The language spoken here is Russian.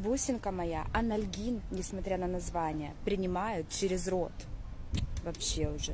бусинка моя, анальгин, несмотря на название, принимают через рот. Вообще уже.